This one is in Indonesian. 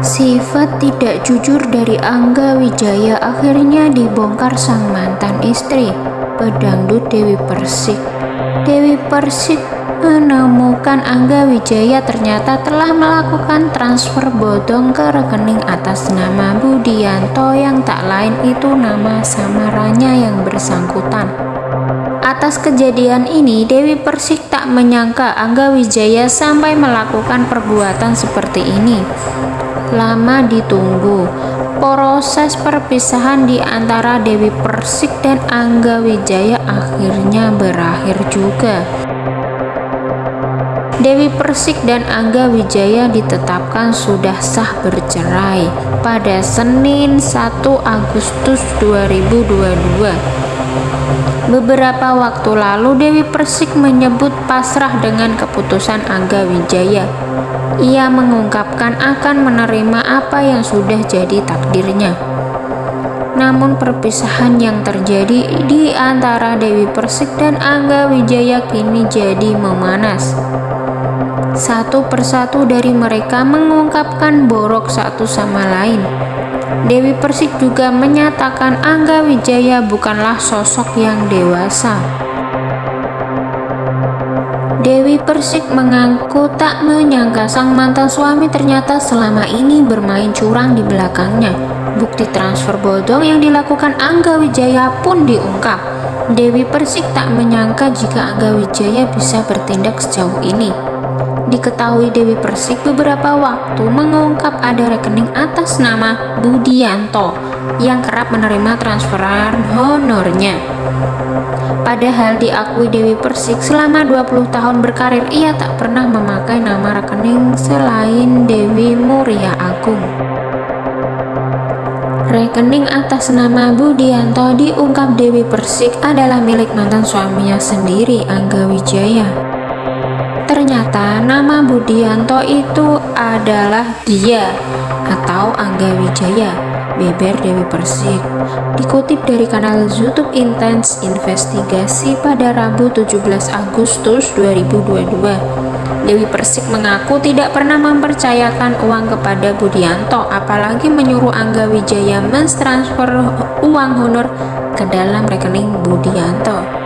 Sifat tidak jujur dari Angga Wijaya akhirnya dibongkar sang mantan istri, pedangdut Dewi Persik. Dewi Persik menemukan Angga Wijaya ternyata telah melakukan transfer bodong ke rekening atas nama Budianto yang tak lain itu nama samaranya yang bersangkutan. Atas kejadian ini, Dewi Persik tak menyangka Angga Wijaya sampai melakukan perbuatan seperti ini lama ditunggu. Proses perpisahan di antara Dewi Persik dan Angga Wijaya akhirnya berakhir juga. Dewi Persik dan Angga Wijaya ditetapkan sudah sah bercerai pada Senin 1 Agustus 2022. Beberapa waktu lalu Dewi Persik menyebut pasrah dengan keputusan Angga Wijaya ia mengungkapkan akan menerima apa yang sudah jadi takdirnya. Namun perpisahan yang terjadi di antara Dewi Persik dan Angga Wijaya kini jadi memanas. Satu persatu dari mereka mengungkapkan borok satu sama lain. Dewi Persik juga menyatakan Angga Wijaya bukanlah sosok yang dewasa. Dewi Persik mengaku tak menyangka sang mantan suami ternyata selama ini bermain curang di belakangnya. Bukti transfer bodong yang dilakukan Angga Wijaya pun diungkap. Dewi Persik tak menyangka jika Angga Wijaya bisa bertindak sejauh ini. Diketahui Dewi Persik beberapa waktu mengungkap ada rekening atas nama Budianto yang kerap menerima transferan honornya. Padahal diakui Dewi Persik selama 20 tahun berkarir ia tak pernah memakai nama rekening selain Dewi Muria Agung. Rekening atas nama Budianto diungkap Dewi Persik adalah milik mantan suaminya sendiri Angga Wijaya. Ternyata nama Budianto itu adalah dia atau Angga Wijaya beber Dewi Persik. Dikutip dari kanal YouTube Intense Investigasi pada Rabu 17 Agustus 2022, Dewi Persik mengaku tidak pernah mempercayakan uang kepada Budianto, apalagi menyuruh Angga Wijaya mentransfer uang honor ke dalam rekening Budianto.